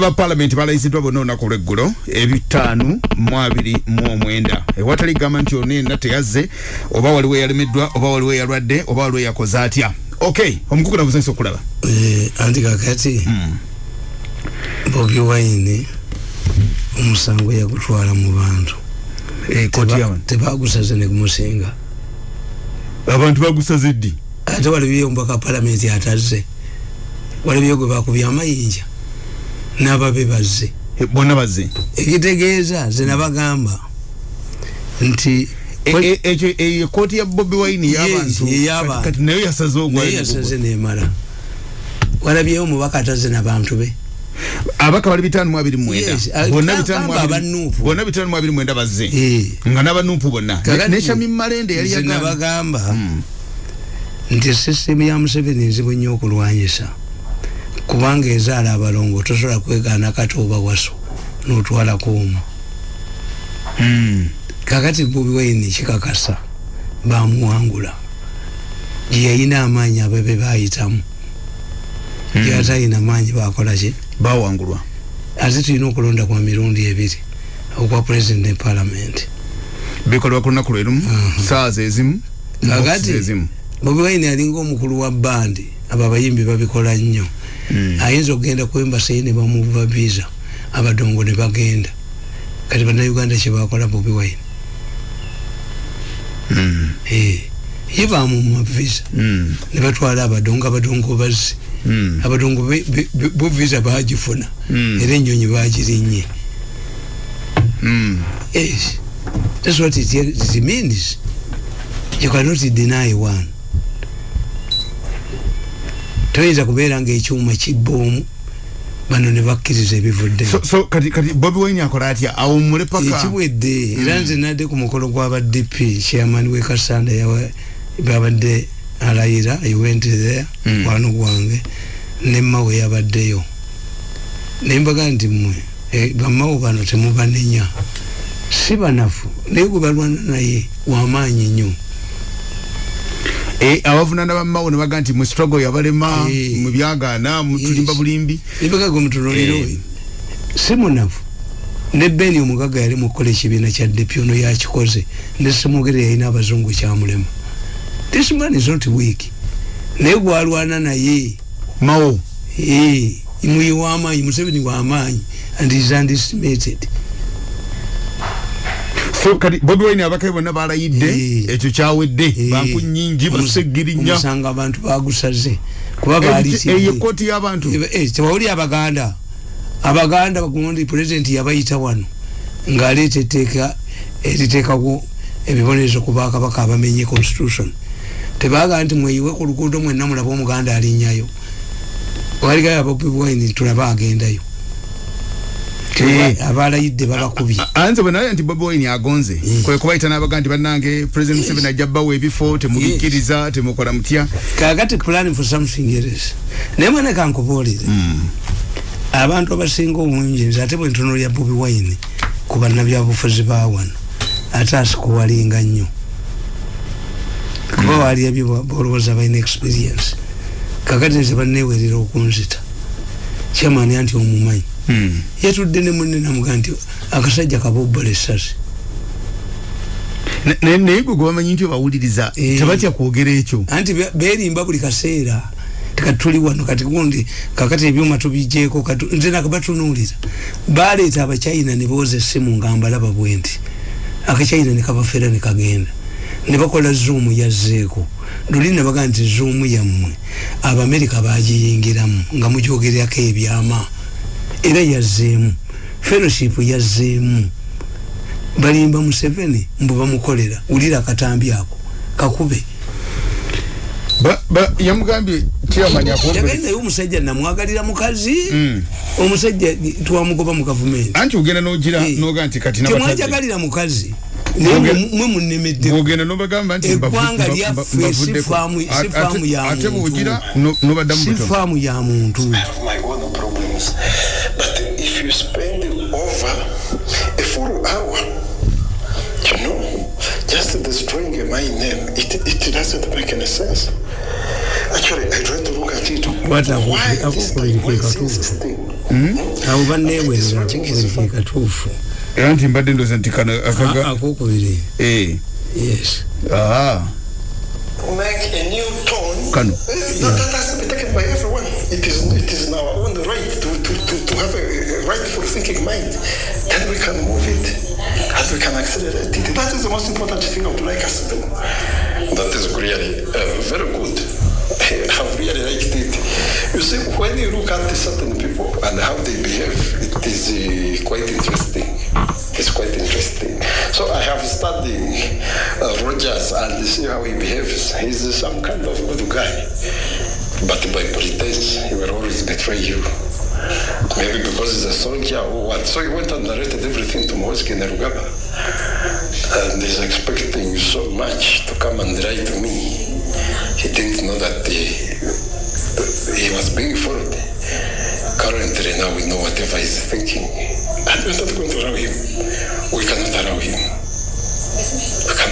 ba parliament balayizidwa bonna olunaku olweggulo ebitaanu mu abiri mu omwenda. Ewatali gamba nti ono yenna teyazze oba waliwo eyalemeddwa oba waliwo eyalwadde oba waliwo eyakoze atya. Ok omukukuna buzanyisa okulaba. Eh, anti kakati mm. bobi wine omusango yagutwala mu bantu. E, tebagusaze negumusinga abantu bagusaze ddi? Ate waliwo omubaka palamenti atazze. Waliwo gwe bakubya amayinja n'ababe bazze e, bonna bazze? Ekitegeeza ze nabagamba nti ekyo eyo kooti ya bobi wine yabantukati nayo yasaze ogwayo yasaze nemala. Walabyeyo omubaka atazze nabantu be. Abaka bali bitanu mu abiri mwenda. Bonna bitanu mu abiri mwenda bazze. Nga n'abanuupu bonna. Neshami malende yali nabagamba hmm. nti sisitemu ya museveni nzibu nnyo okulwanyisa kubanga ezaala abalongo tosobola kwegaana kati oba waso notwalako omu hmm. kakati bobi wine kikakasa bamuwangula gyeyayina amaanyi abebe bayitamu. Hmm. gyatalina maanyi bakolaki bawangulwa ate tulina okulonda kwa mirundi ebiri okwa president ne parliament. Bikolwa ku lunaku lwerumu saa zezimu kakati bobi wine alinga omukulu wa bandi abo abayimbi babikola nnyo. Ayinza okugenda ku embasi ne bamuva visa abadongo ne bagenda kati bannayuganda kyebakola bobi wine mm. hey. ye bamuma visa mm. ne batwala abadongo abadongo bazzi mm. abadongo bo visa bagifuna mm. era enyonyi bagirinnye mm. yes. that's what it, it means you cannot deny one toyinza kubeera ngaekyuma kibboomu bano ne bakkiriza ebivudde. So kati kati bobi wine akola atya? Awumule paka ekiwedde era nze nadde ku mukolo gwaba dp chairman we kasanda babadde alayira i went there mm. wano gwange nemmawe yabaddeyo. Nembaga nti mmwe e, bamawo bano temubanenya si banafu naye gwe balwana naye wamaanyi nnyo abavunana bamawo ne baga nti mu struggle yabalema eh. mu byagaana mutulimba bulimbi. Nibaga gwe mutunuliro eh. si munafu. Ne beni omugaga yali mukukola ekibiina kya depi ono yakikoze ne simugere yalina abazungu kyamulema this man is not weak. Naye gwalwana naye. Mawo muyi wamaanyi museveni wamaanyi and is undestimated so kati bobi wine abakaye bonna balayidde ekyo kyawedde. Banku nyingi basegirinya omusanga abantu bagusaze. Kuba baliseyo koti y'abantu. Tewawuli abaganda. Abaganda bagundi president yabayita wano ng'aleeta etteeka eriteekako ebibonerezo ku bakabaka abamenye constitution. Tebaga nti mweyiwe ku luguudo mwenna mulaba omuganda alinnyayo waligayo abobi wine tulaba agendayo abalayidde babakubye. Anze bwe naye nti bobi wine agonze kwe kubayita n'abaga nti bannange president museveni ajja bbawo ebifo temubikkiriza temukola mutya. Kakati plan for something else naye mwene kankubuulire. Abantu abasinga obungi nze ate bwe ntono lya bobi wine ku bannabyabufuzi ba wano ate asikuwalinga nnyo. Kuba wali ebyo bolowooza balina experience. Kakati nze banneewerera okunzita. Kyamaani anti omumanyi. Hmm. Yatudde ne munne namuga nti akasajja kabobbola essasi. Naye gwe gwebamanyi nti obawuliriza eh. tebatya kwogera ekyo? Anti berimba buli kaseera. Kati tuli wano kati gundi kakati ebyuma tubijeeko nze nakabatunuulira baleeta abachina ne booza essimu nga mbalaba bwe nti akachina ne kabafeera ne kagenda. Ne bakola zoom yazzeeko. Luli ne baga nti zoom yammwe abamerika bagiyingiramu nga mugyogererako ebyama era yazzeemu fellowship yazzeemu balimba museveni mbu bamukolera wulira akatambi ako kakube. Yamugambye yagendayo omusajja namwagalira mukazi mm. omusajja twamugoba mu gavumenti anti ogenda nogira eh. noga nti kati temwajagalira mukazi. Mwe munemeddegenda nobagamba nti eggwanga lyaffe sifaamu ya muntu over a full hour, you know, just destroying my name, it, it doesn't make any sense. Actually, I tried to look at it. What Why this thing? Why is this thing? awo banneewerera akokubiri katuufu era nti mbadde ndoza nti kano akaga akokubiri eh yes ah make a new tone. Kano. That, that has to be taken by everyone. It is it is in our own right to, to, have a, rightful thinking mind. Then we can move it and we can accelerate it. That is the most important thing I would like us to do. That is really uh, very good. I've really liked it. You see, when you look at certain people and how they behave, it is uh, quite interesting. It's quite interesting. So I have studied uh, Rogers and see how he behaves. He's some kind of good guy. But by pretense, he will always betray you. Maybe because he's a soldier or what. So he went and narrated everything to Moeski Nerugaba. And he's expecting so much to come and write to me. He didn't know that he, he was being followed. Currently now we know whatever he's thinking. And we're not going to allow him. We cannot allow him.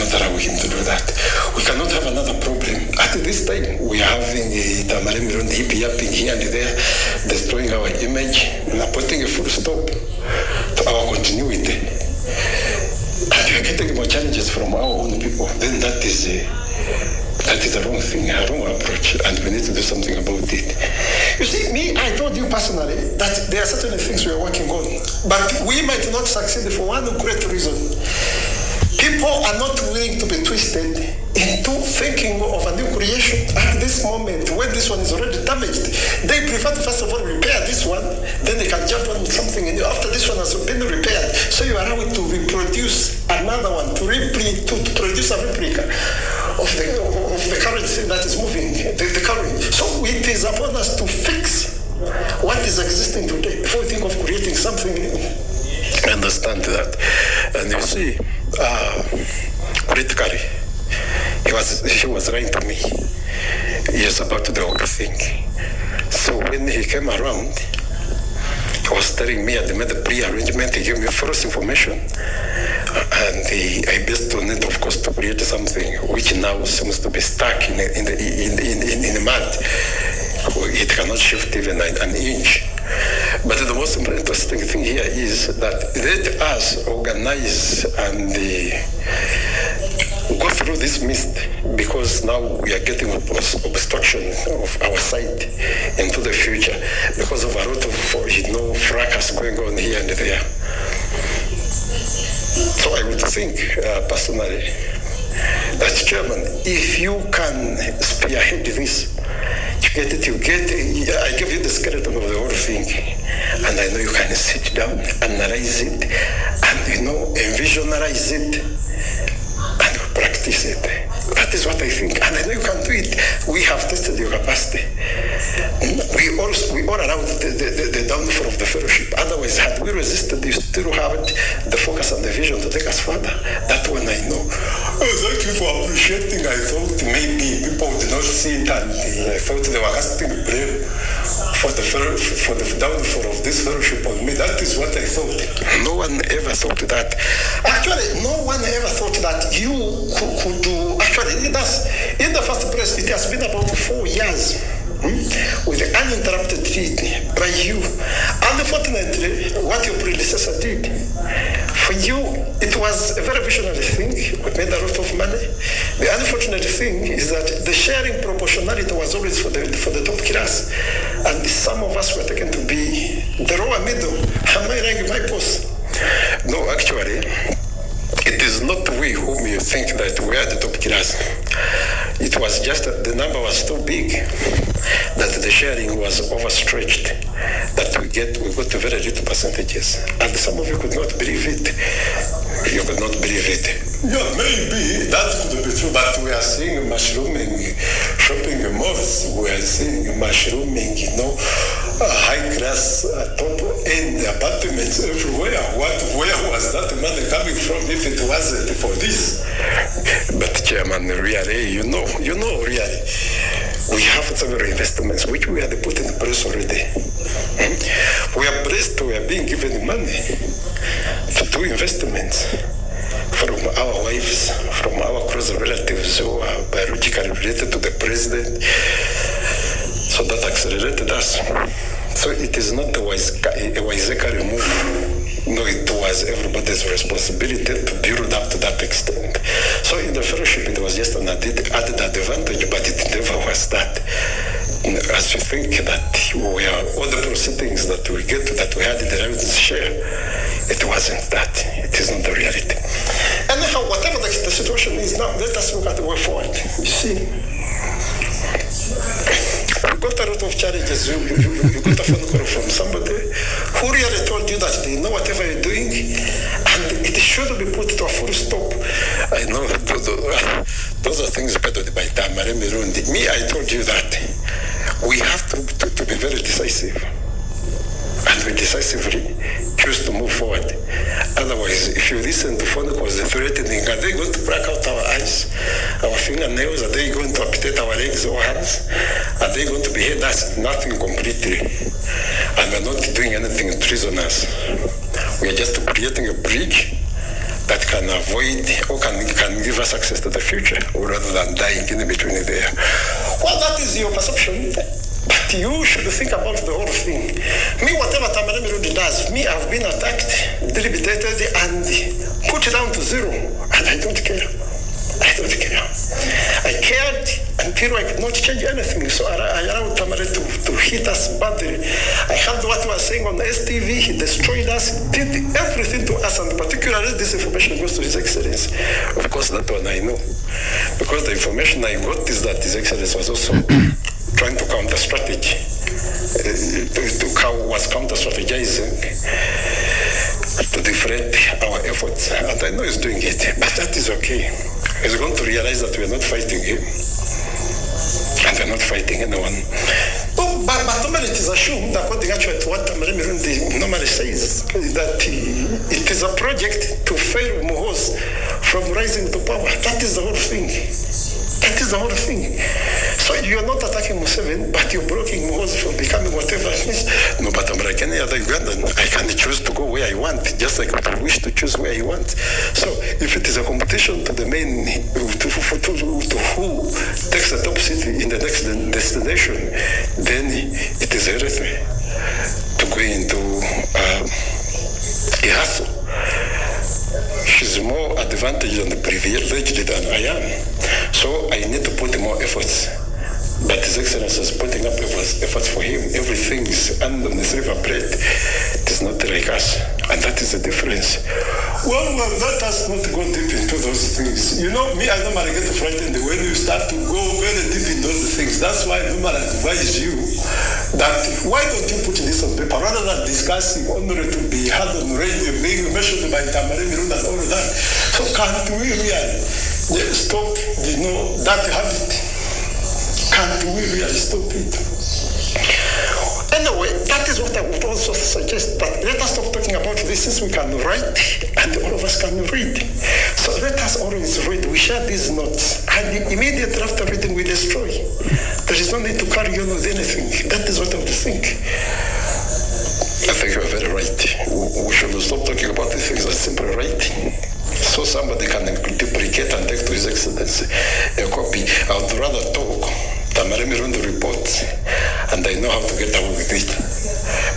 Cannot allow him to do that. We cannot have another problem. At this time, we are having a eh, Tamaremiron hip yapping here and there, destroying our image, and putting a full stop to our continuity. And we are getting more challenges from our own people. Then that is a, that is a wrong thing, a wrong approach, and we need to do something about it. You see, me, I told you personally that there are certain things we are working on, but we might not succeed for one great reason. People are not willing to be twisted into thinking of a new creation at this moment when this one is already damaged. They prefer to first of all repair this one, then they can jump on something new after this one has been repaired. So you allow it to reproduce another one, to, repli- to, to produce a replica of the, of the current thing that is moving, the, the current. So it is upon us to fix what is existing today before we think of creating something new. I understand that. And you see, uh, critically, he was, he was lying to me. Yes, about to do the whole thing. So when he came around, he was telling me I made a pre-arrangement, he gave me false information. And he, I based on it, of course, to create something which now seems to be stuck in, the- in, the, in, in, in, in the mud. It cannot shift even an inch. But the most interesting thing here is that let us organize and uh, go through this mist because now we are getting obstruction of our sight into the future because of a lot of you know fracas going on here and there. So I would think uh, personally that chairman, if you can spearhead this, get it, you get it. I give you the skeleton of the whole thing, and I know you can sit down, analyze it, and you know, envisionalize it, and practice it. That is what I think, and I know you can do it. We have tested your capacity. We also we all allowed the, the, the, downfall of the fellowship. Otherwise, had we resisted, you still had the focus and the vision to take us further. That one I know. Oh, thank you for appreciating. I thought maybe people would not see it, and I thought they were casting blame for the for the downfall of this fellowship on me. That is what I thought. No one ever thought that. Actually, no one ever thought that you could, could do. Actually, in the first place. It has been about four years. hmm, With uninterrupted feed by you. Unfortunately, what your predecessor did, for you, it was a very visionary thing. We made a lot unfortunate thing is that the sharing proportionality was always for the for the top class, and some of us were taken to be the lower middle. Am I right, my boss? No, actually, it is not we whom you think that we are the top class. It was just that the number was too big, that the sharing was overstretched, that we get we got very little percentages, and some of you could not believe it. You could not believe it. Yeah, maybe that could be true, but we are seeing mushrooming shopping malls. We are seeing mushrooming, you know, uh, high class, uh, top end apartments everywhere. What, where was that money coming from if it wasn't for this? But Chairman, really, you know, you know, really, we have several investments which we are put in place already. Hmm? We are blessed, we are being given money to do investments from our wives, from our close relatives who are biologically related to the president. So that accelerated us. So it is not a wise, a Waiseka move. No, it was everybody's responsibility to build up to that extent. So in the fellowship, it was just an added, added advantage, but it never was that. As you think that we are all the proceedings that we get that we had in the revenue share, it wasn't that. It is not the reality. Anyhow, whatever the, the situation is now, let us look at the way forward. You see, you got a lot of challenges. You, you, you, got a phone call from somebody who really told you that they know whatever you're doing and it should be put to a full stop. I know those, those are things better by Mirundi. Me, I told you that we have to, to, to be very decisive and we decisively choose to move forward. Otherwise, if you listen to phone calls threatening, are they going to break out our eyes, our fingernails? Are they going to amputate our legs or hands? Are they going to behead us? Nothing completely. And we're not doing anything treasonous. We are just creating a bridge that can avoid or can, can give us access to the future rather than dying in between there. Well, that is your perception. You should think about the whole thing. Me, whatever Mirudi does, me, I've been attacked, debilitated, and put down to zero. And I don't care. I don't care. I cared until I could not change anything. So I, I allowed Tamara to, to hit us badly. I heard what he was saying on STV. He destroyed us, did everything to us, and particularly this information goes to His Excellency. Of course, that one I know. Because the information I got is that His Excellency was also trying to counter strategy. Uh, to, to, was counter strategizing to deflate our efforts. And I know he's doing it, but that is okay. He's going to realize that we are not fighting him. And we're not fighting anyone. Oh, but, but normally it is assumed, according actually to what Tamari normally says, that it is a project to fail Mohos from rising to power. That is the whole thing. That is the whole thing. So you're not attacking Museveni, but you're blocking Muhozi from becoming whatever it is. No, but I'm like any other Ugandan. I can choose to go where I want, just like I wish to choose where I want. So if it is a competition to the main, to, to, to, to who takes the top seat in the next destination, then it is everything to go into uh, a she's more advantaged and privileged than I am. So I need to put more efforts. But His Excellency is putting up efforts, efforts for him. Everything is under the silver plate. It is not like us. And that is the difference. Well, well, that has not go deep into those things. You know, me, I normally get frightened when you start to go very deep in those things. That's why I advise you that why don't you put this on paper rather than discussing only to be had on radio, being mentioned by Tamari Mirunda and all of that. So can't we really uh, stop, you know, that habit? Can't we really stop it? Anyway, that is what I would also suggest. But let us stop talking about this since we can write and all of us can read. So let us always read. We share these notes. And immediately after reading, we destroy. There is no need to carry on with anything. That is what I would think. I think you're very right. We should stop talking about these things as simply writing. So somebody can duplicate and take to His Excellency a copy. I would rather talk Tamara Mirundi reports, and I know how to get away with it.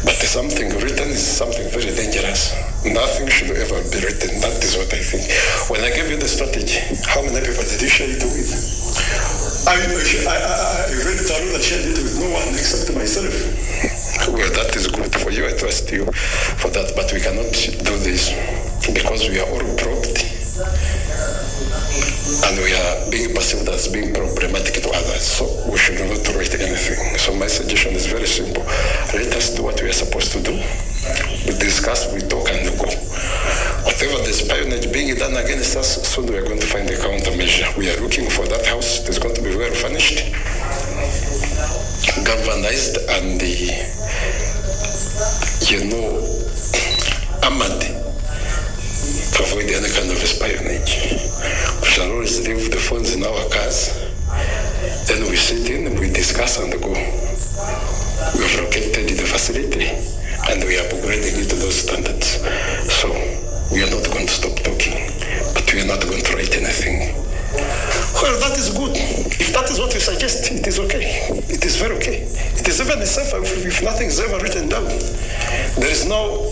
But something written is something very dangerous. Nothing should ever be written. That is what I think. When I gave you the strategy, how many people did you share it with? I, I, I read it and shared it with no one except myself. Well, that is good for you. I trust you for that. But we cannot do this because we are all property and we are being perceived as being problematic to others. So we should not tolerate anything. So my suggestion is very simple. Let us do what we are supposed to do. We discuss, we talk, and we go. Whatever the espionage being done against us, soon we are going to find a countermeasure. We are looking for that house. It is going to be well furnished, galvanized, and the, you know, armored avoid any kind of espionage. We shall always leave the phones in our cars. Then we sit in, we discuss and go. We have located the facility and we are upgrading it to those standards. So we are not going to stop talking, but we are not going to write anything. Well, that is good. If that is what you suggest, it is okay. It is very okay. It is even safer if, if nothing is ever written down. There is no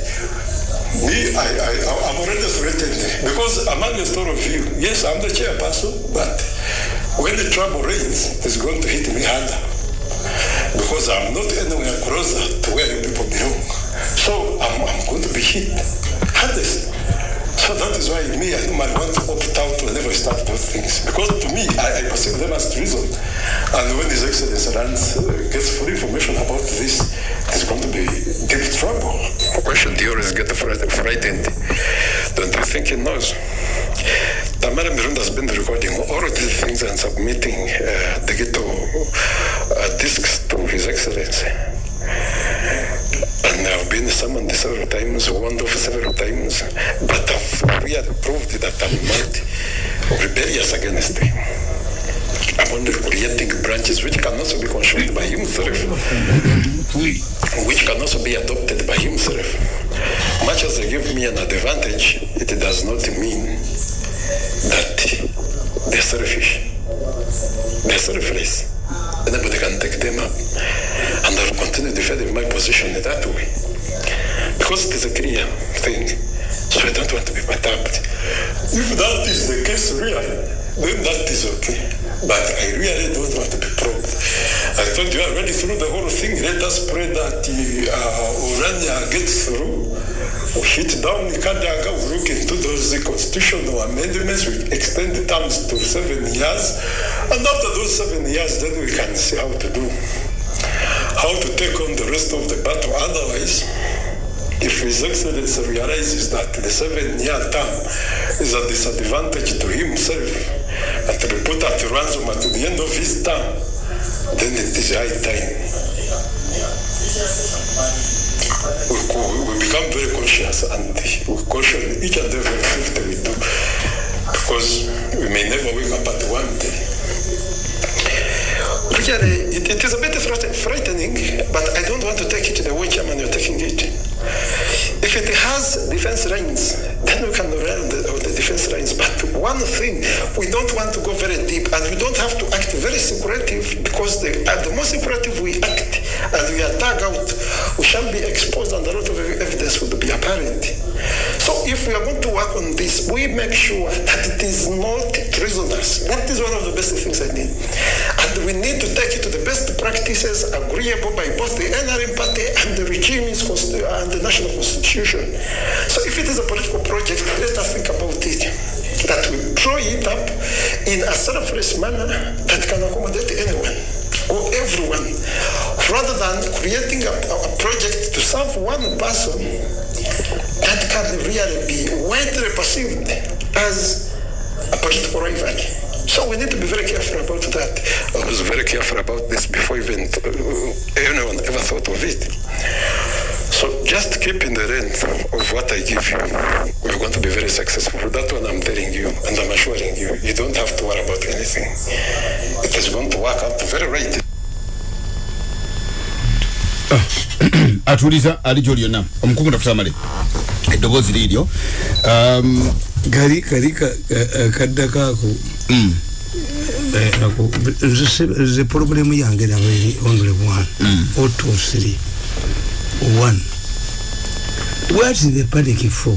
Me, I, I, I'm already threatened because among the store of you, yes, I'm the chairperson, but when the trouble rains, it's going to hit me harder because I'm not anywhere closer to where you people belong. So I'm, I'm going to be hit hardest. So that is why me, I normally want to opt out whenever never start those things. Because to me, I, I perceive them as treason. And when His Excellency runs, uh, gets full information about this, it's going to be deep trouble. Question you always get fright- frightened. Don't you think he knows? Tamara Miranda has been recording all of these things and submitting uh, the uh, discs to His Excellency. And I've been summoned several times, warned off several times, but I've proved that I'm not rebellious against him. I'm only creating branches which can also be controlled by himself, which can also be adopted by himself. Much as they give me an advantage, it does not mean that they're selfish. They're selfless. Anybody can take them up. And I'll continue defending my position that way. Because it is a clear thing. So I don't want to be perturbed. If that is the case, really, then that is okay. But I really don't want to be probed. I told you already through the whole thing, let us pray that uh, Urania gets through. We hit down Kadaga, we look into those constitutional amendments, we extend the terms to seven years. And after those seven years, then we can see how to do, how to take on the rest of the battle. Otherwise, if His Excellency realizes that the seven-year term is a disadvantage to himself, and to be put at ransom at the end of his term, then it is high time. We, we become very conscious and we caution each and every activity we do because we may never wake up at one day. Really, it, it is a bit frightening, but I don't want to take it to the way Chairman you're taking it. If it has defense lines, then we can run the, the defense lines. But one thing, we don't want to go very deep, and we don't have to act very secretive because the, at the more secretive we act and we are dug out, we shall be exposed, and a lot of evidence will be apparent. So if we are going to work on this, we make sure that it is not treasonous. That is one of the best things I need. We need to take it to the best practices agreeable by both the NRM party and the regime's uh, and the national constitution. So if it is a political project, let us think about it. That we draw it up in a selfless manner that can accommodate anyone or everyone, rather than creating a, a project to serve one person that can really be widely perceived as a political rival. So we need to be very careful about that. I was very careful about this before even uh, anyone ever thought of it. So just keep in the range of what I give you. We're going to be very successful. That one I'm telling you, and I'm assuring you, you don't have to worry about anything. It is going to work out very right. atuliza ali gyoli yonna omukungu takutamale eddoboozi liiryo um, kali kali ka- ka- kaddako ako mm, eh, nze problemu yange naba eri honorable one. Or two three. One. What is the panic for?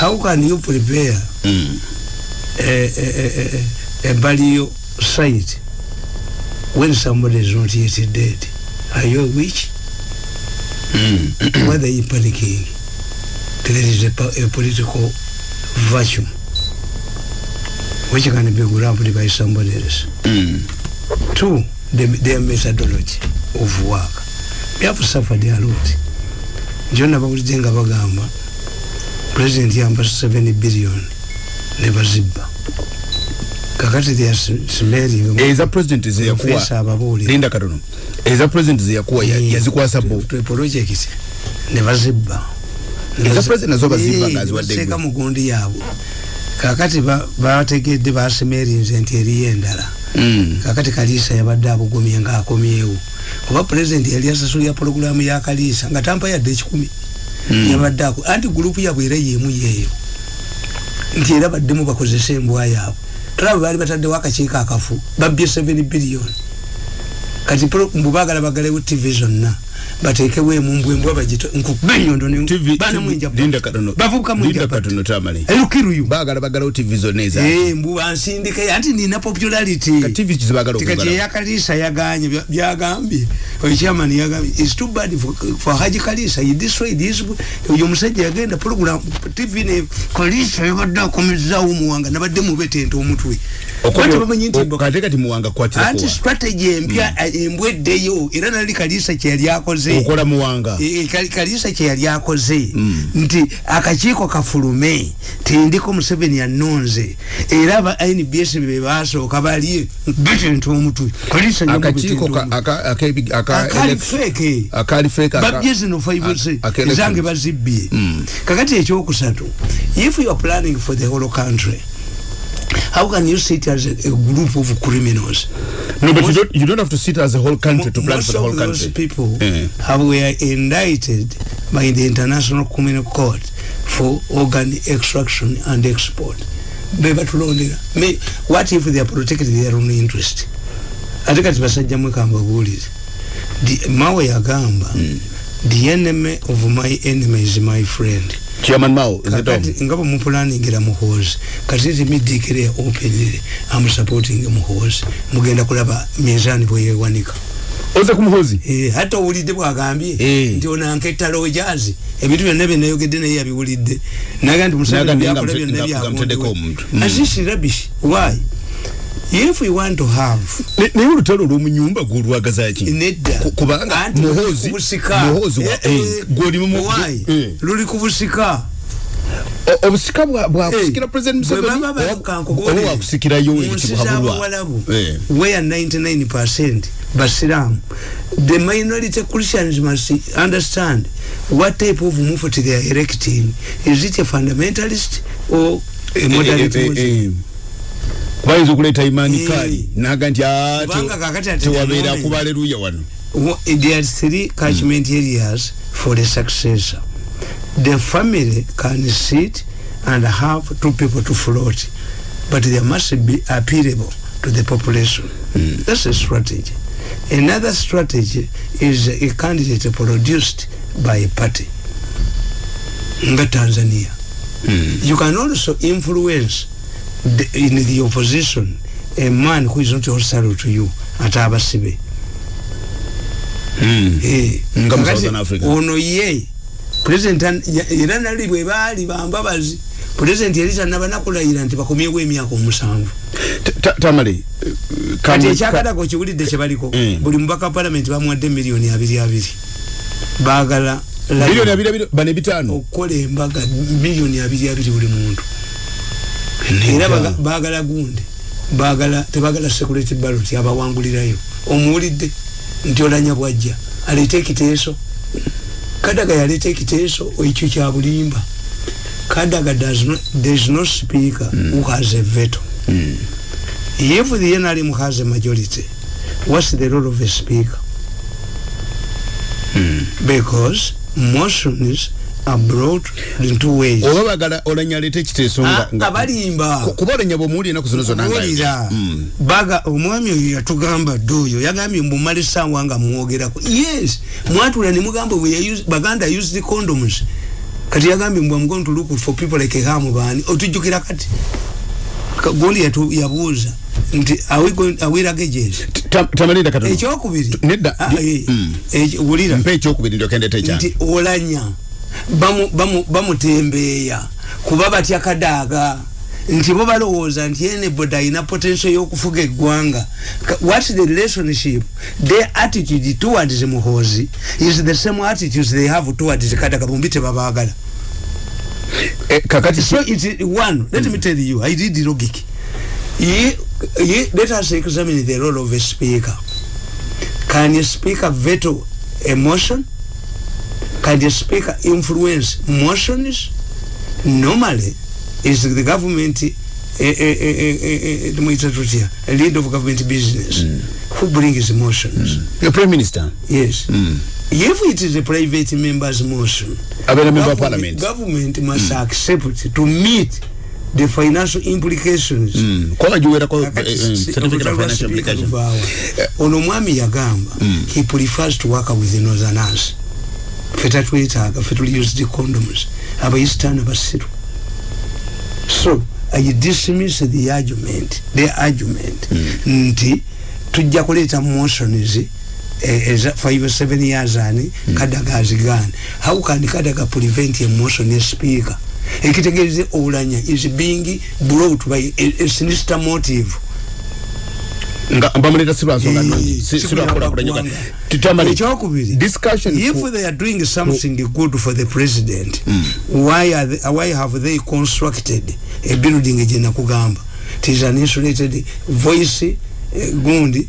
How can you prepare mm, a, a, a, a burial site when somebody is not yet dead? Are you a witch? Mm, why are you panicking there is a, a political virtue which can be grabbed by somebody else mm, two the, their methodology of work they have suffered a lot njona bawulidde nga bagamba president yamba 7 billion ne bazibba kakati eza president zeyakuwa Professor ababuulira. linda katono eza president zeyakuwa ya- yazikwasa bo project ne bazibba Eza president nazo bazimba ng'aziwadde baseeka gwe. mu gundi yaabwe kakati ba- bategedde basemerinze nti eriyo endala Mm. kakati kaliisa yabadde abugumye ngaakomyewo oba pulezidenti yali asasulira pologulamu ya kaliisa nga tampa yadde ekikumi. Mm. yabadde ako anti gurupu yabwe era yemu yeeyo. Nti era baddemu bakozesa embwa yaabwe. Tolaba baali bataddewo akakiiko akafu babbye 7 biliyoni kati mbu baagala bagalewo tv zonna bateekewo emumbwa embwa bagito nkukuba enyondo ne- TV baana mwinja linda katono bavubuka mwinja linda katono tamale erukiruyu baagala bagalawo tv zonna eza. Mbu bansindike anti nina popularity. Ka tv kizibaagala tikati okugala. Eyakalisa yaganye bya- byagambye. Ochairman yagambye its too bad for, for haji kalisa destroyed his oyo omusajja yagenda program tv ne kalisa yabadde akomezawo muwanga nabadde mubetente omutwe Bati bamanyi nti mbo- kate kati muwanga anti kwatirakowa strategy empya embwa eddeyo era nali kalisa kyeyali akoze. Okola muwanga. E, Kali- kalisa kyeyali akoze. Mm. nti akakiiko kafulume tindiko museveni yanonze era aba nbs be basooka bali betenta omutwe kalisa akakiiko ka- aka- akebi- aka- akali feke akali fake aka- babye zino fivese a- aka election. ezange bazibbye. Mm. kakati ekyokusatu if you are planning for the whole country how can you sit as a, a group of criminals no but you Most- don't, you don't have to sit as a whole country to plan most for the whole of those country people Eh. have were indicted by the International Criminal Court for organ extraction and export. Be batulondera. Me, what if they are protecting their own interest? ate kati basajja mwekamba buwulize The- mawe yagamba the enemy of my enemy is my friend chairman mao nga bwemupulaningira muhoozi kati timidikire openire amusupporting muhoozi mugenda kulaba mizani bweyewanika oze kumuhozi Eh, hata owulidde bwagambye Eh. nti onanka ettalo ojazi ebintu byonna byenayogedde naye yabiwulidde. Naga nti Nagambye byakola byonna mute- nga muteddeko if we want to have naye olutalo olw'omunyumba gwolwagazaki nedda. Ku- kubanga muhoozi- Eh, eh, why? eh. luli ku busika. O- obusika bwa- bwakusikira president museveni? wakusikirayo mu nsi ekibuhabulwa z'abawalabu, Eh. where 99% basiramu the minority christians must understand what type of movement they are erecting is it a fundamentalist or a moderate eh, Muslim? Kubayinza okuleeta imani Eh. kali? Naga nti "Ah, Kubanga te- kakati ate tewabeera the moment- kuba aleluya wano. There are three catchment areas for the successor. The family can sit and have two people to float but there must be appealable to the population. That's a strategy. Another strategy is a candidate produced by a party nga tanzania. You can also influence the, in the opposition. A man who is not hostile to you. Ate abasibe ono ye president era nali bwe baali bambabazi president yali tanaba nakulayira nti bakomyewo emyaka omusanvu Ta- ta- tamale kati ekyakatako kiwulidde kyebaliko buli mubaka palamenti bamuwadde miliyoni abiri abiri baagala miliyoni abiri abiri bane bitaano okukola embaga miliyoni abiri abiri buli muntu era baagala gundi. Baagala tebagala security ballot abawangulirayo. Omuwulidde nti olanya bwajja aleete ekiteeso. Kadaga yaleeta ekiteeso ekyo kya bulimba. Kadaga does not, there is no speaker who has a veto. If the NRM has a majority what's the role of a speaker? Because motions brought in two ways. Oba bagala olanya aleeta ekiteeso Ah, nga- abalimba. Ku- kuba olanya bwemuwulira enaku zino zonna nga- Mm. baga omwami oyo yatugamba dde oyo yagambye mbumala essaawa nga mwogerako. Yes mwatula ne mugamba bwe baganda used condoms. Kati yagambye mbwe I'm going to look for people like hamu baani otujjukira kati? Yatu- yabuuza nti are we going- are we luggages? Ta- tamalinda katono. Ekyokubiri? Nedda, Ah, eh, mm. wulira. Mpa ekyokubiri ndyokendeeta ekyange nti olanya bamutembeeya kuba batya kadaaga nti bo balowooza nti ene boda alina potential y'okufuga eggwanga. What's the relationship? Their attitude towards muhoozi is the same attitudes they have towards kadaga bombi tebabaagala. Eh, kakati so it's one let me tell you i did logic. Ye, ye, let us examine the role of a speaker. Can a speaker veto a motion can the speaker influence motions normally is the government eh, eh, eh, eh, eh, eh, tumuyita tutya a lead of government business. Who brings motions? The prime minister? Yes. If it is a private member's motion Abeera member of parliament. government must accept to meet the financial implications. Mm. Kakati eh, eh, si- certificate of financial application luvaawa. ono omwami yagamba he prefers to work with the northerners fe tatwetaaga fe tuli used condoms. Abaisitaani basiru so i dismiss the argument the argument nti tujja kuleeta motions eh, eza 57 years ani kadaga azigane how can kadaga prevent a motion a speaker? Ekitegeeze olanya is being brought by a, a sinister motive nga bamuleta si lwansonga Eh, nungi si si si lwakola kuyamba kulanyoga ggwanga. titamali ekyokubiri discussion if they are doing something good for the president why, are they, why have they constructed a building gye nakugamba it is an insulated voice eh, gundi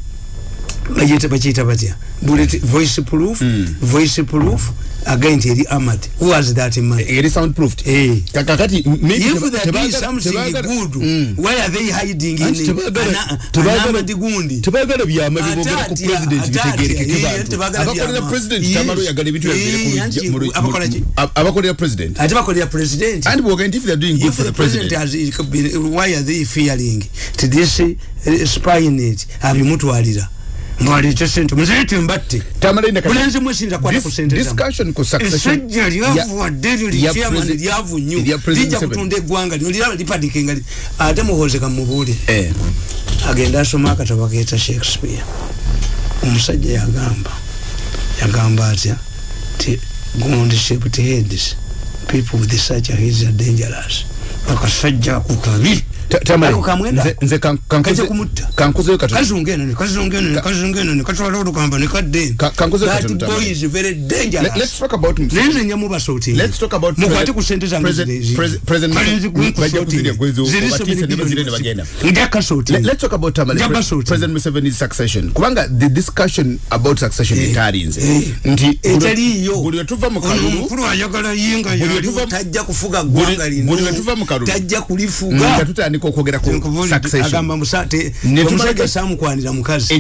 bakiyita batya bullet voice proof voice proof again nti eri amad who has that man eri soundproofed Eh. kakati maybe if they are doing tebagala- something good Mm. why are they hiding in tebagala- anamadi gundi? tebagala byama bibogera ku Ate atya, president ate bitegerekeke atya, bantu. tebagala abakolera president Yes. tamalo yagala ebintu Eh, yabiire ku lujja- anti mu lu- abakola mu- ki? ab- abakolera president. Ate bakolera president? And bwoga nti if they're doing good for the president has been, why are they fearing? To this uh, spynet abimutwalira mwalete sente muzete mbatte Tamalinda kati- bulenzi mwesinza kwata Dis- ku sente zammwe. discussion ku succession. Essajja ya- lyavuwadde lyo ya lichairman presi- lyavu nnyo ya President lijja Museveni. kutunda eggwanga lino liraba lipadikinga li- ate muhoze kamubuulire eh. Agenda asoma akatabo keeta shakespeare. Omusajja yagamba yagamba atya ti gundi shaped heads people with such heads are dangerous. Akasajja kukabi Ta- Tamale, Ako kamwenda nze- nze kan- kankuze- kajja kumutta. kankuzeyo katono. Kazunga eno nekazunga eno nekazunga eno nekatwala olukamba nekadde Ka- kankuze that katono, Tamale. boy is very Let- dangerous let's talk about Museveni. nenze nyamubasooti Let's talk about mukwate President- ku sente zange Tutandika okwogera ku succession. omusajja samukwanira mukazi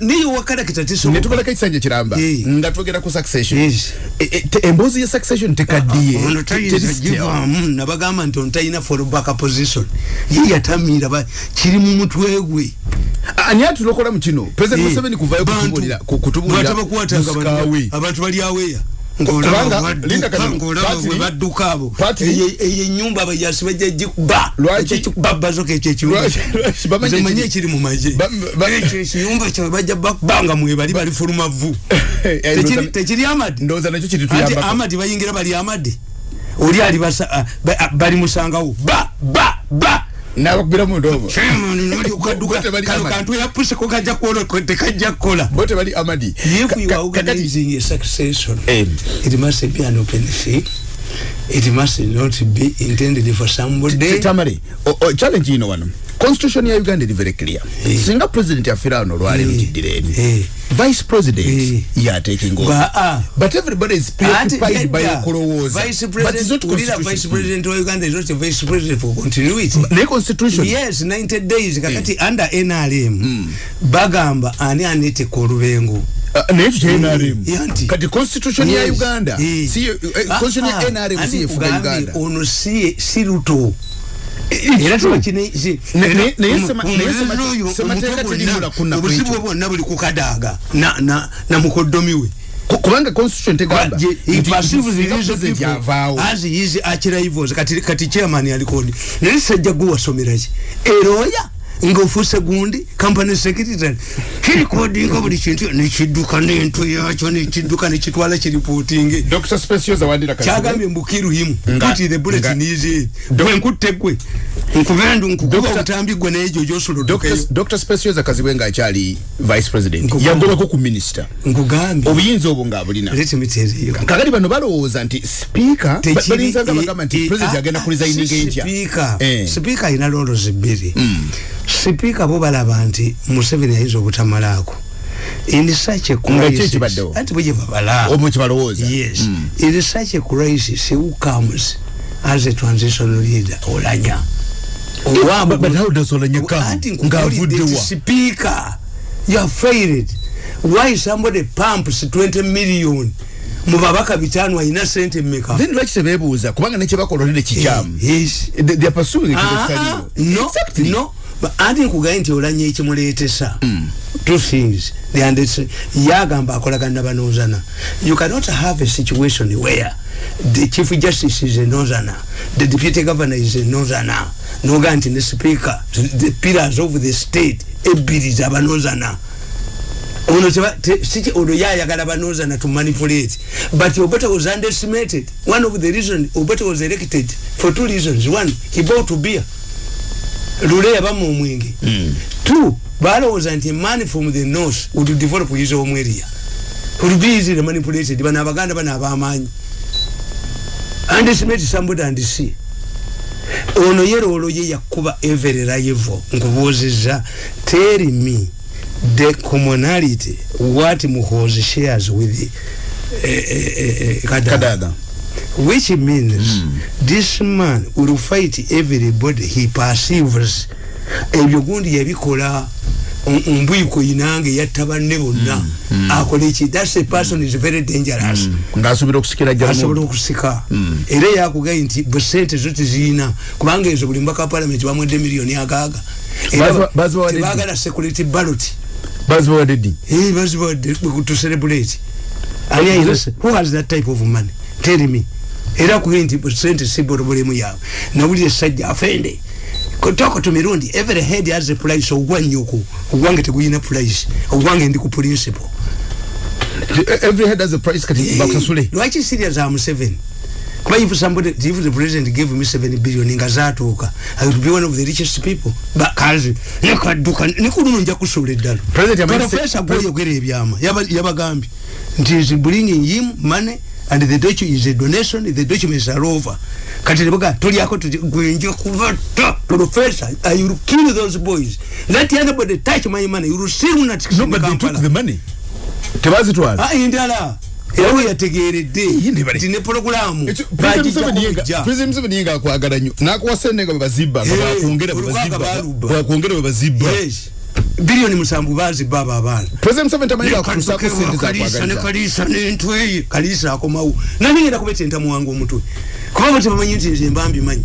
naye wakalakita ne tesoboka tubalako ekisanja kiramba nga twogera ku succession. E- e- emboozi ya succession tekaddiye. Ono tayinza Teri- givaamu nabagamba nti ono talina fallback position. Ye yatamira ba- kiri mu mutwe gwe. Ani atulokola mu kino? President museveni kuvayo kutubulira abantu bali aweya Kubanga, Linda badduka abo. Eyo- enyumba bajasi bajja gikuba Lwaki? babazoka ekyo Lwaki- lwaki? Bamanyi ekimanyi ekiri- mu maje ekyo ekiyumba kyabwe bajja bakubanga mwebali bali fuluma vu Eh, Tekiri- amadi amadi bayingira bali amadi oli ali bali musangawo. Ba ba ba nabakubira mu ndoobo ukaduka Bote bali kano Amadi. kantu yapuseko kajja kukola tekajja kukola. Bo tebali amadi. If you ka- are organizing a succession. Eh. it must be an open thing it must not be intended for somebody. O- challenge ino wano constitution ya uganda eri very clear Eh. singa president yafira wano olwaleero Eh. kiddireeni Eh. vice president Eh. yateking over Ba- ah. but everybody is preoccupied by Ati, okulowooza vice but it's president not ulira vice constitution president wa uganda is not a vice president for continuity naye constitution yes 90 days kakati under nrm bagamba ani aneteka olubengo Uh, naye ekyo kya NRM Eh, anti. kati constitution ya Yes. uganda Eh. si eh, constitution Ah, ya nrm ani si yefuga kugambye uganda ono si si obuzibu bwonna buli kukadaaga na- na na mukoddomi we Ku- kubanga constitution tegamba is archivals kati chairman alikodi. Naye sajja gwe wasomera ki eroya ng'ofuuse gundi company secretary. Kirikodinga buli kintu nekidduka n'entu yakyo nekidduka nekitwala kiripootinge wandira kyagambye mbukiruhimu Nga- kuti the bullet nga- nize bwe nkutte gwe nkubendu nkukuba obutambi gwe n'egyo gyosolodokeyo dr specioza kazibwe ngaakyali vice president. Yagobako ku minisita nkugambye obuyinza obwo ngaabulina tell you. Kakati bano balowooza nti sipiika Tekiri- balinzanga bagamba nti president agenda kulizayininga enkya sipiika Eh. sipiika alina lolozi bbiri sipiika bo balaba nti museveni ayinza obutamalaako in such a crisis anti bwe gye babala omu kibalowooza yes. In such a crisis who comes as a transitional leader? Olanya. Come? Anti nti speaker. You have failed why somebody pumps 20 million? Mu babaka bitano alina sente mmeka? Then lwaki tebeebuuza? Kubanga nekyebakola olinde kikyamu no, Anti nkugaye nti olanya ekimuleetesa? Two things. They understand. yagamba akolagana nabanozana you cannot have a situation where the chief justice is a northerner the deputy governor is a northerner noga nti ne speaker the pillars of the state ebbiri zabanozana ono teba- te- siki ono yayagala banozana to manipulate. But obeta was underestimated. One of the reason obeta was elected for two reasons. One he bought to beer lule yabamu omwenge two balowooza nti a man from the north would develop his home area. Would be easily manipulated bano abaganda bano abamaanyi underestimate somebody and see. Ono yeroolo ye yakuba every rival nkubuuzizza tell me the commonality what muhozi shares with eh, eh, eh, eh, Kadaga. kadaga which means this man will fight everybody. He perceives ebyo gundi yabikola mbwiko inange yatta banne bonna. Akola eki. Thats a person is very dangerous. Ng'asuubira okusikira asobola okusika. Era yakugaye nti bwe sente zo teziyina kubanga ezo buli mbaka palamenti bamwedde miliyoni agaaga tebagala security ballot. Bazibawadde bazibawadde to celebrate. Who has that type of money? Tell me era kugaye nti sente si bolobolemu yaabwe nawulira esajja afende. Kotoko to mirundi every head has a price. Ogwange oku ogwange teguyina price. Ogwange ndi ku principle. Every head has a price kati bakusasule lwaki serious am seven. Kuba if somebody if the president gave me 7 billion nga zatuuka i would be one of the richest people. Ba- kazi nekadduka nekuluno nja kusula eddala President yamanyi- profesa gweyogera ebyama Yaba- yabagambye nti is bringing him money and the docu is a donation the documents are over kati nebaga tolyako tuti gwenja kubatta professor i will kill those boys? Let anybody touch my money. You will see lunatic no in but they took Kampala. the money. Tebazitwala Ah, endala era we yategeredde Ye ne bali- nti ne pologulamu Ekyo- President Museveni yenga- President Museveni yenga akwagala nnyo nakuwa sente nga bwebazibba nga Eh, bwakwongera olwaga bwebazibba balubba. bwakwongera bwebazibba biliyoni musanvu bazibba abo abaana. President Museveni tamanyi bakutusaako sente kalisa ne zakwagaliza kalisa nentweye kalisa akomawo. Nanigenda kubetenta muwanga omutwe? Kuba bo tebamanyi nti nze mba mbimanyi.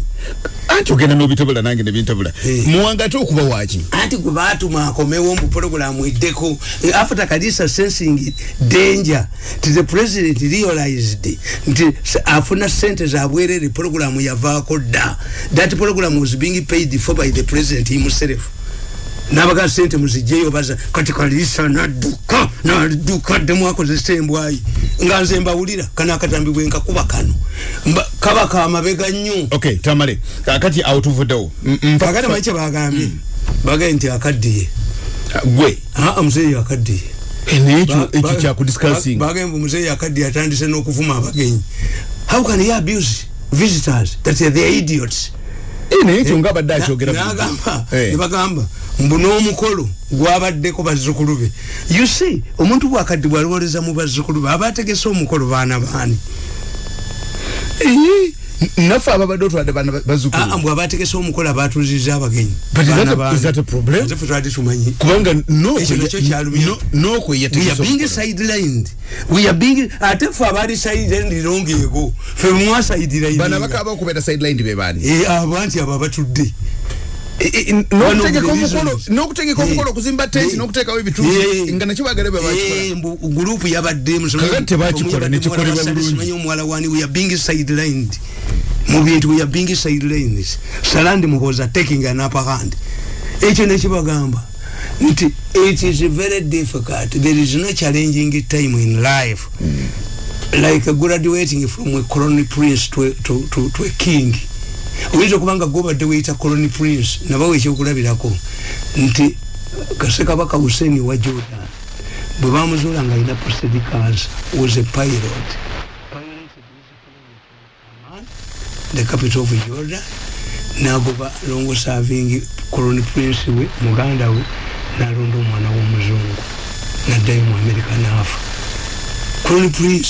Anti ogenda n'obitabula nange nebintabula Eh. muwanga ate okuba waki anti gwe batuma akomewo mbu pologulamu eddeko Eh, after kalisa sensing danger nti the president realized nti afuna sente zabwerere pologulamu yavaako dda. That program was being paid for by the president himself nabaga sente muzijjeyo baza kati kalisa nadduka nadduka ddemu akozesa embwayi nga nze mbawulira kano akatambi bwe nkakuba kano. Mba- kaba kamabega nnyo. Okay tamale. Kakati awo tuvuddewo. M- nfa- kakati manyi kyebagambye bagaye nti akaddiye. Gwe. Aa muzeeyi akaddiye. Eh, naye ekyo Ba- ekyo ba- kyakudiscussing ba- bagamba omuzeeyi akaddiye atandise n'okuvuma abagenyi. How can he abuse visitors that they are idiots? Eh, naye ekyo ngaabadde akyogera Na- bulijjo. nagamba Eh. nebagamba mbu n'omukolo gwabaddeko bazzukulu be you see omuntu bwakaddi bwalowoleza mu bazzukulu be aba ategese omukolo baana baani Eh, naffe ababadde otwadde baana ba- aa bazzukulu mbwe aba ategese omukolo abatuuziza abagenyi? Ate twali tumanyi kubanga sidelined ate ffe abaali sidelined longeego ffe bano mwasidelined abakaba okubeera sideline be baani abo abatudde n'okutegeka omukolo Eh, okuzimba tenti eh, n'okuteekawo eh, ebituuzi nga Eh, mbu gurupu yabaddemu omuwala wani we are being sidelined mu bintu we are being sidelined salandi muhoza taking an upper hand. Ekyo nekibagamba nti it is very difficult. There is no challenging time in life. Like graduating from a colony prince to, to, to, to a king. Oyinza okuba nga gobadde weyita colony prince nabawo ekyokulabirako. Nti kasekabaka hussein wa jordan bwe bamuzuula nga alina prosedicas was a pilot the capital of jordan nagoba longo serving colony prince we muganda we nalonda omwana w'omuzungu naddayo mu amerika naafa colony prince.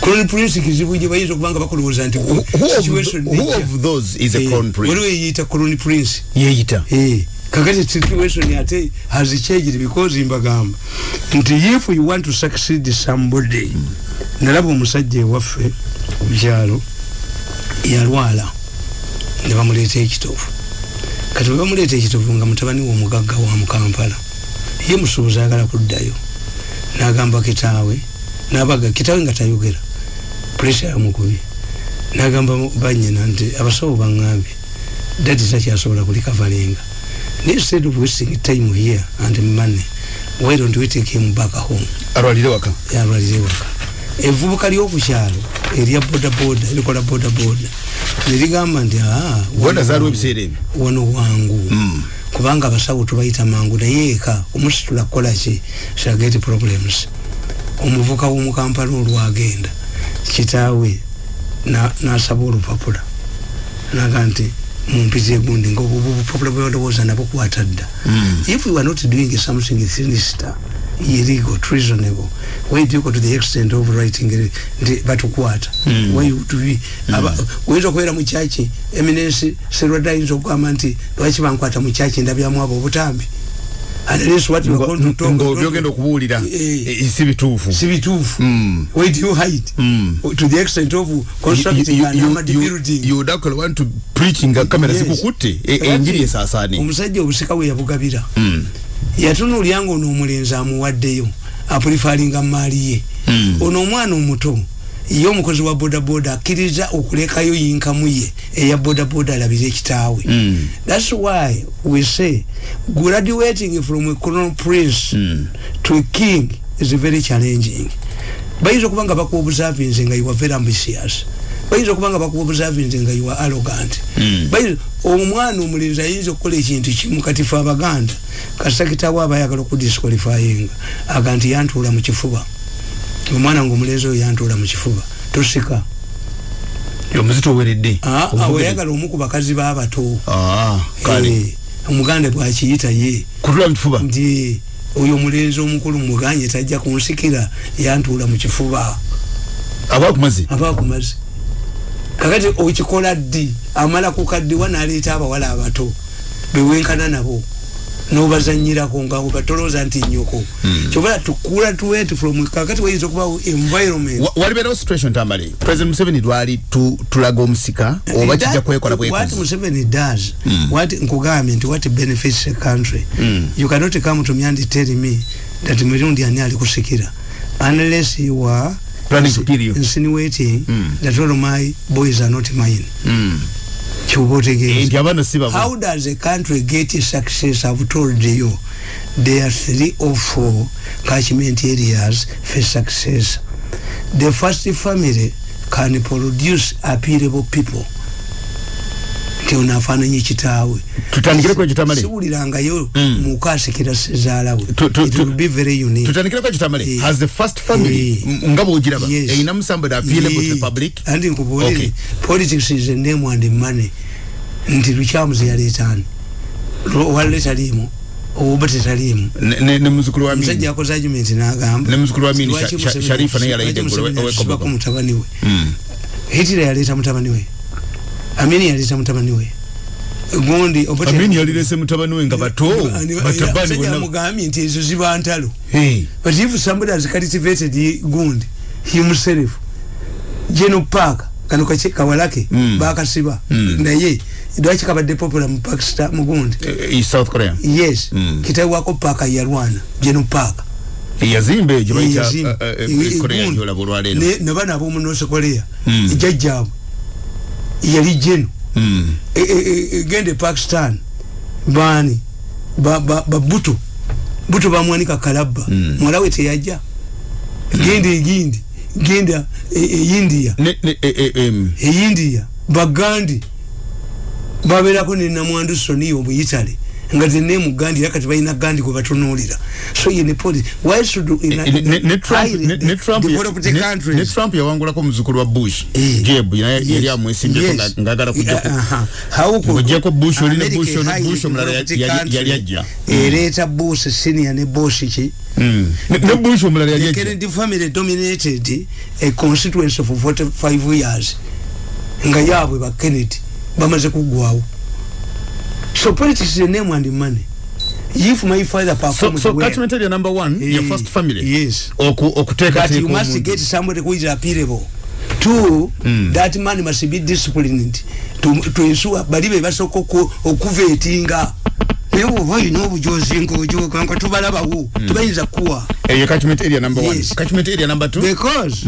Colony prince kizibu gye bayinza okubanga bakulowooza nti Eh, crown waliwo eyiyita colony prince. Yeeyita. Eh, kakati situation ate has changed because mbagamba nti if you want to succeed somebody nalaba omusajja ewaffe mukyalo yalwala ne bamuleeta ekitovu. Kati bwe bamuleeta ekitovu nga mutabani we omugagga wa mukampala ye musuubuzi ayagala kuddayo n'agamba kitaawe n'abaga kitaawe nga tayogera puresha yamukubye n'agamba banyina nti abasawo baŋŋambye dadi takyasobola kulikavalinga instead of wasting time here and money. Why don't we take him back home? Alwalire waka. Yalwalire waka. Evubuka lyokukyalo erya bodaboda erikola bodaboda nerigamba nti "Ah, wano wangu, Mm. kubanga abasawo tubayita mangu naye eka omusitula kukola ki shageti problems omuvuka w'omukampala olwagenda kitaawe na- nasaba olupapula naga nti mumpitire gundi ngaobupapula bwalowooza nabukwata dda Mm. if we were not doing something sinister illegal treasonable why do you go to the extent of writing it, nti batukwata Mm. why would we aba oyinza okubeera mu kyaki eminensi serwadde ayinza okugamba nti lwaki bankwata mu kyaki ndabyamu abo obutambi and this what you going to talk ngaobyogenda okubuulira Eh. eh, si bituufu si bituufu Mm. why do you hide Mm. to the extent of constructing an armored building yodakala want to preach nga kamera Yes. zikukutte e- Kakati, enjiri esaasaane omusajja obusika we yabugabira Mm. Yatunuulya nga ono omulenzi amuwaddeyo apulifalinga maali ye Mm. ono omwana omuto ye omukozi wa bodaboda akkiriza okulekayo yinkamu ye eya bodaboda alabire ekitaawe Mm. thats why we say graduating from a crown prince Mm. to a king is very challenging bayinza okuba nga bakuwa obusavinze nga you are very ambitious bayinza okuba nga bakuwa obusavinze nga are arrogant. Mm. Bayinza- omwana omulenzi ayinza okukola ekintu kimu kati fe abaganda? Kasakitawo aba ayagala okudisqualifyinga aga nti yantuula mu kifuba. Omwana nga omulenzi oyo yantuula mu kifuba. Tosika omuzito oweredde. Ah, ah, omu ku bakazi b'abato Ah, Eh, omuganda bwakiyita ye. Kutula mu kifuba? Nti oyo omulenzi omukulu muganye tajja kunsikira yantuula mu kifuba. Aba kumaze aba akumaze kakati okikola ddi amala kukaddiwa naleeta abawala abato bewenkana nabo nobazanyirako nga obatolooza nti nyoko Mm. kyobala tukula tuwet from kakati wayinza okubawo environment Wa- walibeerawo situation tambale president museveni lwali tu- tulaga omusika oba That- kijja kwekola what bwekozi Museveni does Mm. what nkugambye nti what benefits a country Mm. you cannot come to me and tell me that mirundi ani ali kusikira unless you are Planning kill you. insinuating Mm. that all my boys are not mine. Mm. si babo how does a country get success? I've told you. There are three or four catchment areas for success. The first family can produce appealable people nti ono afaananye kitaawe tutandikireko ekitamale siwulirangayo Mm. muka asikira sezaala we. Tu- tu- it tu- will be very unique. Tutandikireko ekitamale has the first family nga bwogiraba Yes. eyinamu somebody appealable to the public? Anti nkubuulire politics is a name and money. Nti lukyamuzi yaleetaani wale taliimu oba tetaliimu? Ne- ne ne muzukulu wa omusajja Amini. yakoze argument n'agamba. Ne muzzukulu wa Museveni- Sharifa naye asibako owe- mutabani we? Mm. hitira yaleeta mutabani we amini yaleeta mutabani we. Gundi Obote- amini yalirese mutabani we nga bato. Ani- batabani bonna. amugambye nti ezo ziba ntalo. Hey. but if somebody has cultivated gundi himself geno park kano kache kawalake Mm. bakasiba. Mm. naye lwaki kabadde popular mu pakistan mu gundi? Eh, East South Korea. Yes. Mm. kitawe wako paaka yalwana geno park yazimba egyo bayita Yazimba. eh, eh, e- korea gyolaba olwaleero Ne- nabana ab'omu north korea Mm. jajjaabwe yali geno Mm. E- e- e- egende pakistan baani ba- ba ba buto buto bamwanika kalabba. Mm. muwala we teyajja genda egindi genda india india bagandi. Babeerako ne namwandu soniyo mu italy nga zenemu gandi era kati balina gandi gwe batunuulira so ye ne policy why should in a- Ne- ne- ne Trump- ne- ne Trump ya- ne- ne Trump yawangulako omuzukulu wa bush Eh. jeb naye Yes. yali amwesimbeko Yes. nga- ngaagala kujjako Aha. How could- Ng'oggyeko Bush oli ne America Bush highly Bush omulala developed yali- country yali ajja. ereeta bush senior ne bush ki Mm. Ne- bush omulala yali the ajja kennedy family dominated a constituency for 45 years nga yaabwe ba kennedy bamaze kuggwawo so politics is a name and money. If my father so, performed so well catchment area number one Eh, your first family? yes. Oku- but you okuteekateeka must get somebody who is appealable. Two Mm. that man must be disciplined to, to ensure bali be basooka oku- okuveetinga naye bwoba olina obujozi ngaojoga nga tubalabawo tubayinza kuwa eyo catchment area number one. Catchment area number two? Because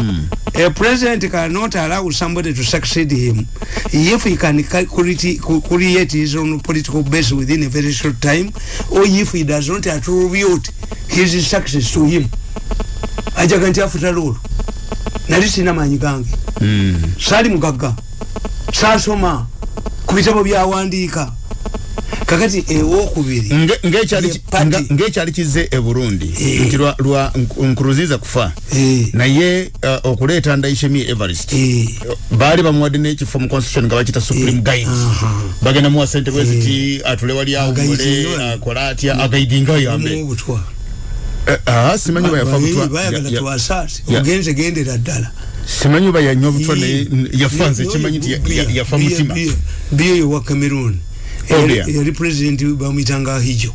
a president cannot allow somebody to succeed him. If he can ca- create, his own political base within a very short time or if he does not attribute his success to him. Ajaga nti afuta lolo nali sina manyi gange. Mm. saali mugagga. Saasoma ku bitabo byawandiika kakati ewokubiri Nge- ng'ekyali Ye ki- party. nga- ng'ekyali kize e burundi. Eh. nti lwa- lwa Nk- nkuruziza kufa. Eh, naye uh, okuleeta ndaishemi everest eh, baali bamuwadde n'ekifo mu constitution nga bakita supreme Eh, guide aha. bagenda muwa sente bweziti atule wali awumule Agaidinga. akola atya? Agaidinga yambe. Eh, ah, simanyi oba yafa butwa. bayagala Ya- ya- twasaasi ya- ogenze gendera ddala. simanyi oba yanywa butwa naye n- yafa nze kimanyi nti ya- ya- yafa mutima. Biyo yowa cameroon. Yali president bamwitanga ahijo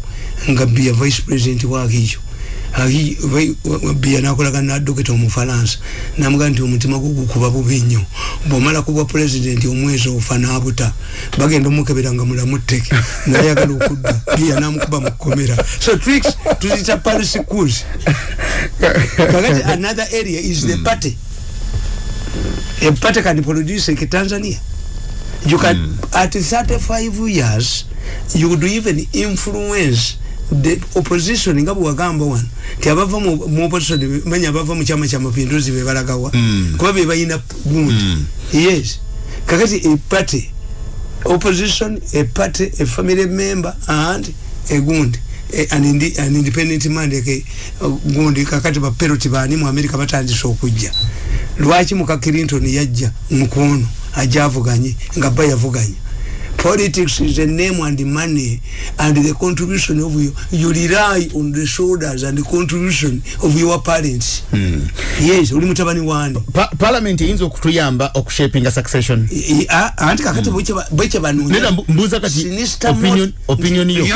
nga bia vice president wa ahijo bia nakolaga nadoketa omufalansa. Namugaa nti omutima gwo gukuba bubi nnyo. Bwomala kuba president omwezi ofa nabuta bagenda omukebera nga mulamu tteke nayagala okudda. Bia namukuba mukomera so tricks tuzita paris schools kakati another area is the party. A party can produce like Tanzania you can mm. at 35 years you could even influence the opposition. Nga bwagamba wano ti abava mu opposition manya abava mu chama cha mapinduzi be balagawa. Mm. kuba be bayina gundi. Mm. yes. Kakati a party opposition a party a family member and a gundi. An, indi, an independent mandate uh, gundi kakati bapeloti bani mu america batandise okujja. Lwaki muka clinton yajja mukono ajja avuganye nga ba yavuganye politics is a name and money and the contribution of you you rely on the shoulders and the contribution of your parents. Mm. yes oli mutabani wani. Pa- parliament eyinza okutuyamba okushapinga succession. I- i- a- anti kakati bwekye nera mbu- mbuuza kati opinion- opinion yo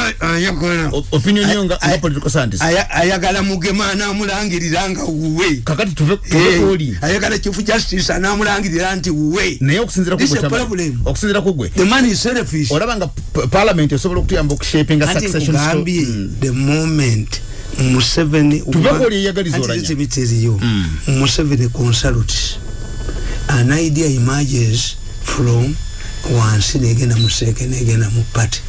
opinion yo nga nga political scientist. ayagala mugema anamulangirira nga wuwe. Kakati tuve Eh, kwoli ayagala chief justice anamulangirira nti wuwe. Naye okusinzira This is a kugwe problem. okusinzira kugwe. The man is selfish olaba nga parliament esobola okutuyamba okushapinga succession sto- nkugambye Mm. the moment museveni Tuve kwoli eyagaliza oranya. biteriyo Mm. museveni consult an idea emerges from wansi negenda museke negenda mu party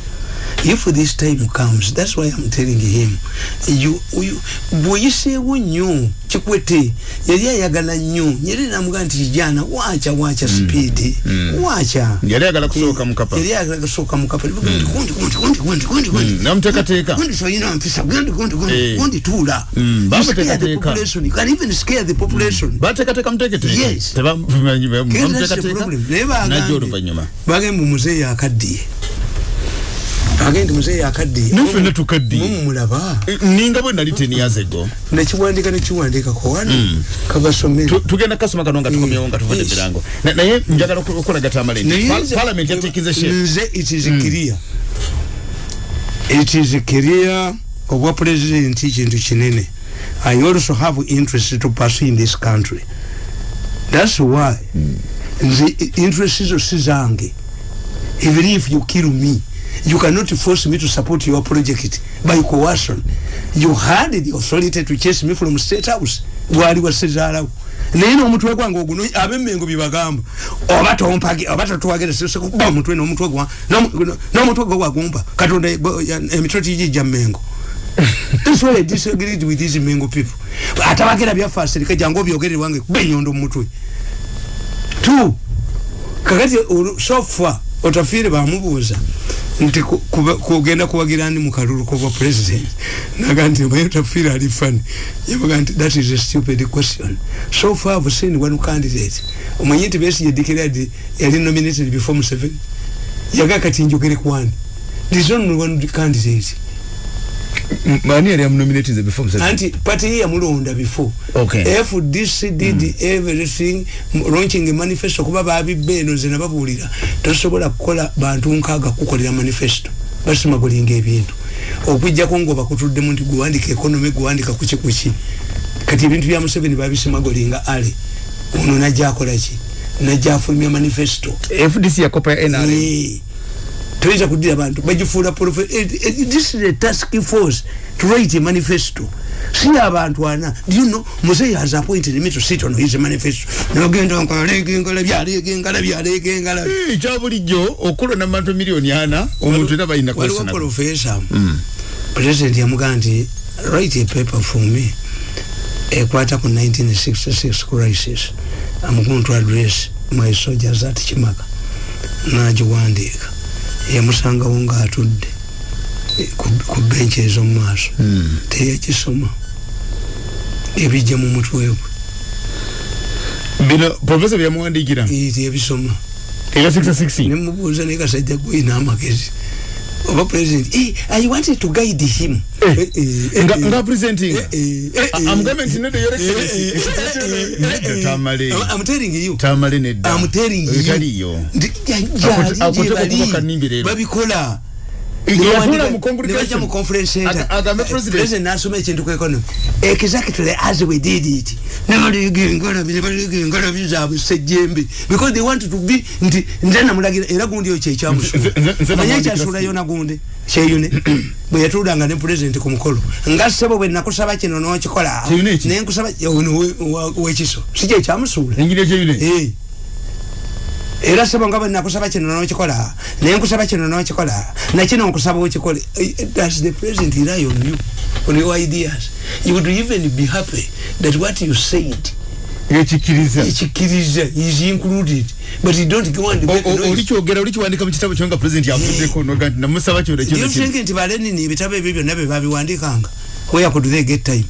if this time comes that's why i'm telling him bweyiseewo nnyo kikwete yali ayagala nnyo nyeri namugaa nti kijana wacha wacha speed. Wacha yali ayagala kusooka mukapa yali ayagala kusooka mukapa gundi gundi gundi gundi gundi gundi gundi namuteekateeka gundi soyina mpisa gundi gundi gundi gundi tula You bamuteekateeka. scare the population. You can even scare the population. Bateekateeka muteeketeeke Yes. Teba- bamumanyi- Kera that's the bamuteekateeka problem. Naye najja bagambye- oluvannyuma bagambye muzeeyi akaddiye agende muzeeyi akaddiye nafenna tukaddiye. Mumulaba ninga bwe nali ten years ago nekiwandika nekiwandikako wano Mm. kabasomere. Tu- tugenda kasoma kano nga tukomyewo nga tuvudde mirango Na- naye njagala oku- okulagata amale nti parliament yateekize shape nze it is clear. It is clear obwa president kintu kinene i also have interest to pursue in this country. That's why nze interest zo si zange. Even if you kill me you cannot force me to support your project by coercion you had the authority to chase me from state house gwali wasezaalawo naye n'omutwe gwange oguno abemmengo byebagamba oba tompage oba totuwagere sekuba omutwe n'omutwe gwa n'omu- n'omutwe gwo gwagumpa katonda emitwe tijijja mmengo That's why I disagreed with these Mengo people. Atabagera byafa serika jangu obyogere wange benyondo mutwe. Two. Kakati so far otafiire bamubuuza nti kugenda kuwagira ndi mu kalulu kobwa president. Naga nti obaye otafiire ali fani? Yabaga nti that is a stupid question. So far i've seen one candidate. Omanyi nti besigye declared yali nominated before museveni? Yaga kati njogere kwani there is only one candidate mani yali amunominatinze before Museveni? anti party ye yamulonda before. Okay. fdc did everything m- launching a manifesto. Kuba babibba eno nze nababuulira tosobola kukola bantu nkaaga kukolera manifesto. Basimagulinga ebintu. Okwijjako ngaobakutuddemu nti gwewandika economy gwewandika kuki kuki. Kati ebintu bya museveni babisimagulinga ale. Ono najja akolaki najja afulumya manifesto. Fdc yakopa ya nrm toyinza kudira bantu bagifuula eh, eh, this is a task force to write a manifesto. Si abantu ana you know muzeyi has appointed me to sit on his manifesto. Nogenda nkalaleegengalabi aleegengalabi aleegengalabi ekya bulijjo okulonda mu bantu miliyoni ana omuntu era balina waliwo profesa president yamugaa nti write a paper for me. Ekwata ku 1966 crisis. I'm going to address my soldiers at kimaka nagiwandiika yamusangawo ngaatudde eh, ku- benchi ez'omu maaso teyagisoma ebijja mu mutwe gwe. Bino profesa byamuwandiikira. Teyabisoma era 66 nemubuuza naye kasajja gwina amagezi oba president eh, i wanted to guide him Eh, Eh, eh, eh, nga eh. nga presenting Eh, eh, eh, I- I'm coming to know your excellency. eh, eh, eh, Nedda eh, tamale. I'm- I'm telling you. tamale nedda I'm telling you. etaliyo Ndi- ya- Akote- ya- akote gye bali. okuba kanimbi leero. babikola yatula mu nebajja mu conference center nasoma ekintu ku economy exactly as we did it nebaliga engalabi nebaliga engalabi zaabwe sejjembe because they want to be nti nze namulagira era gundi nze kyekyamusula manye namwandikira ekyasulayo nagundi kyeyune bwe yatuulanga ne president ku mukolo nga ssebo bwe nakusaba kino n'okikola we- wa- wekiso si kyekyamusuula Eh. Era sebo nga bwe nakusaba kino n'okikola naye nkusaba kino n'okikola nakino nkusaba okikole. Does the president rely on you on your ideas. You would even be happy that what you said ekikkiriza ekikkiriza is included but you don't go and make noise. olikyogera olikiwandika mu kitabo kyo nga president yavuddeko noga nti namusaba kyona Do you think nti balenini ebitabo ebyo byonna bye babiwandikanga where could they get time